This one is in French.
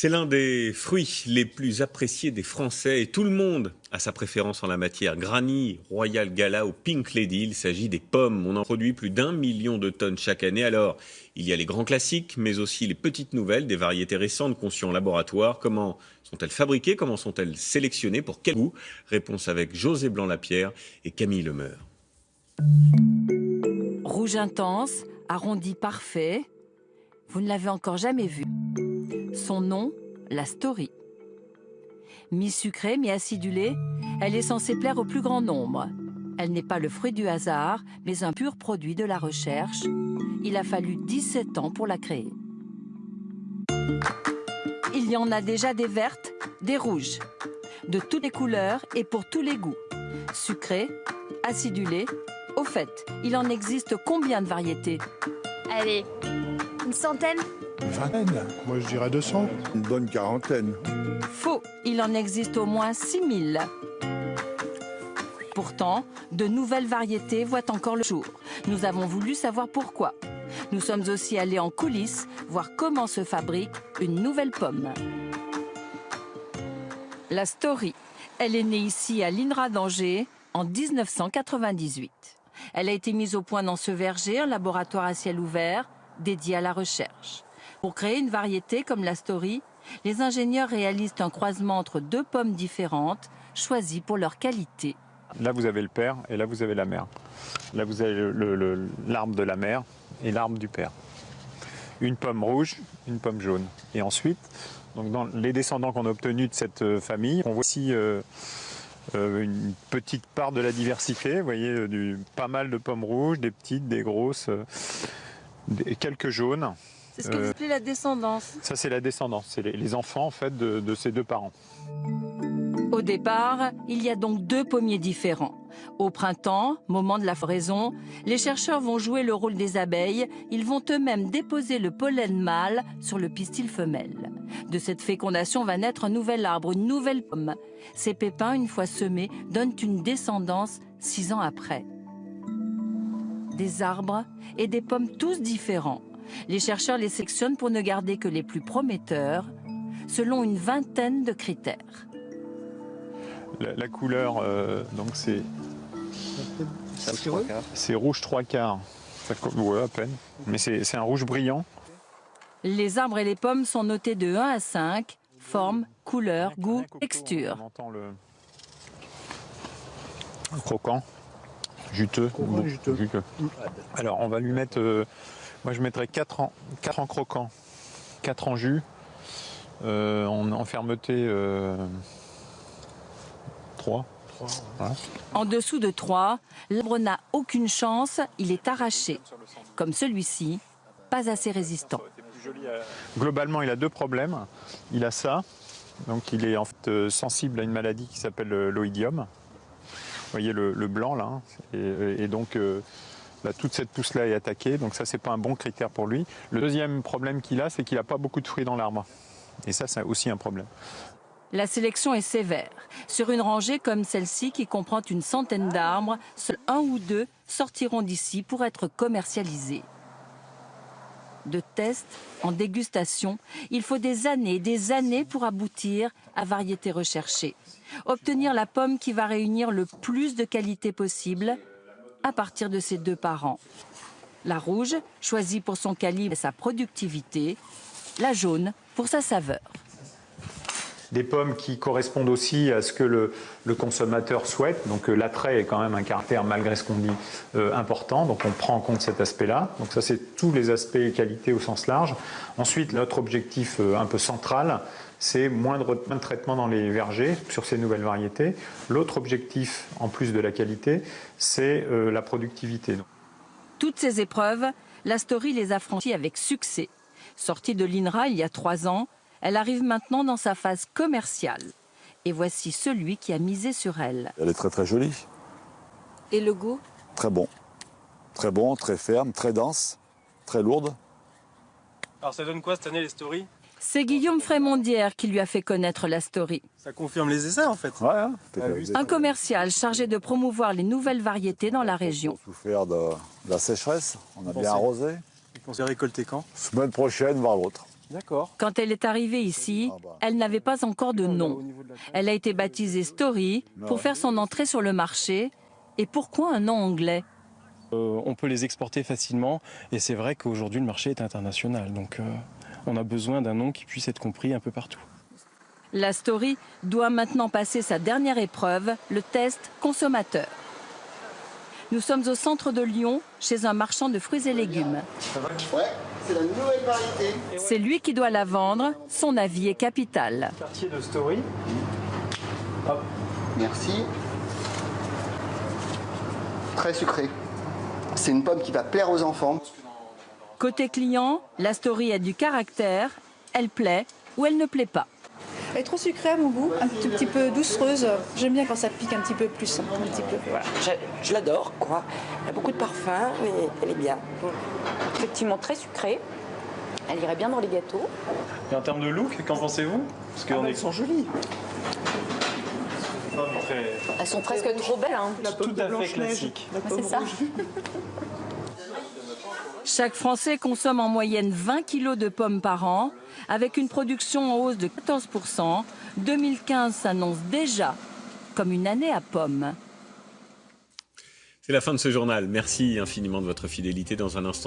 C'est l'un des fruits les plus appréciés des Français et tout le monde a sa préférence en la matière. Granny, Royal Gala ou Pink Lady, il s'agit des pommes. On en produit plus d'un million de tonnes chaque année. Alors, il y a les grands classiques, mais aussi les petites nouvelles, des variétés récentes conçues en laboratoire. Comment sont-elles fabriquées? Comment sont-elles sélectionnées? Pour quel goût? Réponse avec José Blanc-Lapierre et Camille Lemeur. Rouge intense, arrondi parfait. Vous ne l'avez encore jamais vu. Son nom, la story. Mi-sucrée, mi-acidulée, elle est censée plaire au plus grand nombre. Elle n'est pas le fruit du hasard, mais un pur produit de la recherche. Il a fallu 17 ans pour la créer. Il y en a déjà des vertes, des rouges, de toutes les couleurs et pour tous les goûts. Sucrées, acidulées. Au fait, il en existe combien de variétés? Allez, une centaine? Une vingtaine, moi je dirais 200. Une bonne quarantaine. Faux, il en existe au moins 6000. Pourtant, de nouvelles variétés voient encore le jour. Nous avons voulu savoir pourquoi. Nous sommes aussi allés en coulisses voir comment se fabrique une nouvelle pomme. La Story, elle est née ici à l'INRA d'Angers en 1998. Elle a été mise au point dans ce verger, un laboratoire à ciel ouvert dédié à la recherche. Pour créer une variété comme la Story, les ingénieurs réalisent un croisement entre deux pommes différentes, choisies pour leur qualité. Là, vous avez le père et là, vous avez la mère. Là, vous avez l'arbre de la mère et l'arbre du père. Une pomme rouge, une pomme jaune. Et ensuite, donc dans les descendants qu'on a obtenus de cette euh, famille, on voit ici euh, euh, une petite part de la diversité. Vous voyez, du, pas mal de pommes rouges, des petites, des grosses, des, quelques jaunes. C'est ce que vous appelez la descendance Ça, c'est la descendance. C'est les, les, enfants, en fait, de, de ces deux parents. Au départ, il y a donc deux pommiers différents. Au printemps, moment de la floraison, les chercheurs vont jouer le rôle des abeilles. Ils vont eux-mêmes déposer le pollen mâle sur le pistil femelle. De cette fécondation va naître un nouvel arbre, une nouvelle pomme. Ces pépins, une fois semés, donnent une descendance six ans après. Des arbres et des pommes tous différents. Les chercheurs les sélectionnent pour ne garder que les plus prometteurs, selon une vingtaine de critères. La, la couleur, euh, donc c'est c'est rouge trois quarts. Ouais, à peine. Mais c'est un rouge brillant. Les arbres et les pommes sont notés de 1 à 5. Forme, couleur, goût, texture. On entend le croquant, juteux. Croquant, juteux. juteux. Alors on va lui mettre, euh, moi je mettrais 4 en, 4 en croquant, 4 en jus, euh, en, en, fermeté euh, 3. Voilà. En dessous de 3, l'arbre n'a aucune chance, il est arraché. Comme celui-ci, pas assez résistant. Globalement, il a deux problèmes. Il a ça, donc il est en fait sensible à une maladie qui s'appelle l'oïdium. Vous voyez le, le blanc là, hein. et, et, donc euh, là, toute cette pousse-là est attaquée, donc ça c'est pas un bon critère pour lui. Le deuxième problème qu'il a, c'est qu'il n'a pas beaucoup de fruits dans l'arbre. Et ça, c'est aussi un problème. La sélection est sévère. Sur une rangée comme celle-ci qui comprend une centaine d'arbres, seuls un ou deux sortiront d'ici pour être commercialisés. De tests en dégustation, il faut des années des années pour aboutir à variété recherchée. Obtenir la pomme qui va réunir le plus de qualité possible à partir de ses deux parents. La rouge, choisie pour son calibre et sa productivité. La jaune, pour sa saveur des pommes qui correspondent aussi à ce que le, consommateur souhaite. Donc euh, l'attrait est quand même un caractère, malgré ce qu'on dit, euh, important. Donc on prend en compte cet aspect-là. Donc ça, c'est tous les aspects qualité au sens large. Ensuite, notre objectif euh, un peu central, c'est moins de, traitement dans les vergers sur ces nouvelles variétés. L'autre objectif, en plus de la qualité, c'est la productivité. Toutes ces épreuves, la Story les a franchies avec succès. Sortie de l'INRA il y a trois ans, elle arrive maintenant dans sa phase commerciale. Et voici celui qui a misé sur elle. Elle est très très jolie. Et le goût? Très bon. Très bon, très ferme, très dense, très lourde. Alors ça donne quoi cette année les stories? C'est Guillaume Frémondière qui lui a fait connaître la story. Ça confirme les essais en fait. Ouais, hein, Un commercial chargé de promouvoir les nouvelles variétés dans la région. On a souffert de, de, la sécheresse, on a bien arrosé. On s'est récolté quand? Semaine prochaine, voire l'autre. D'accord. Quand elle est arrivée ici, elle n'avait pas encore de nom. Elle a été baptisée Story pour faire son entrée sur le marché. Et pourquoi un nom anglais? Euh, on peut les exporter facilement et c'est vrai qu'aujourd'hui le marché est international. Donc euh, on a besoin d'un nom qui puisse être compris un peu partout. La Story doit maintenant passer sa dernière épreuve, le test consommateur. Nous sommes au centre de Lyon, chez un marchand de fruits et légumes. Ouais, c'est la nouvelle variété. C'est lui qui doit la vendre. Son avis est capital. Quartier de Story. Merci. Très sucré. C'est une pomme qui va plaire aux enfants. Côté client, la Story a du caractère. Elle plaît ou elle ne plaît pas. Elle est trop sucrée à mon goût, un tout petit peu doucereuse. J'aime bien quand ça pique un petit peu plus. Un petit peu, voilà. Je, je l'adore, quoi. Elle a beaucoup de parfum, mais elle est bien. Effectivement, très sucrée. Elle irait bien dans les gâteaux. Et en termes de look, qu'en pensez-vous? Parce Ah bah, elles sont jolies. très, Elles sont presque trop belles. Hein. tout à fait classique. C'est ça. Chaque Français consomme en moyenne 20 kilos de pommes par an, avec une production en hausse de 14%. 2015 s'annonce déjà comme une année à pommes. C'est la fin de ce journal. Merci infiniment de votre fidélité. Dans un instant,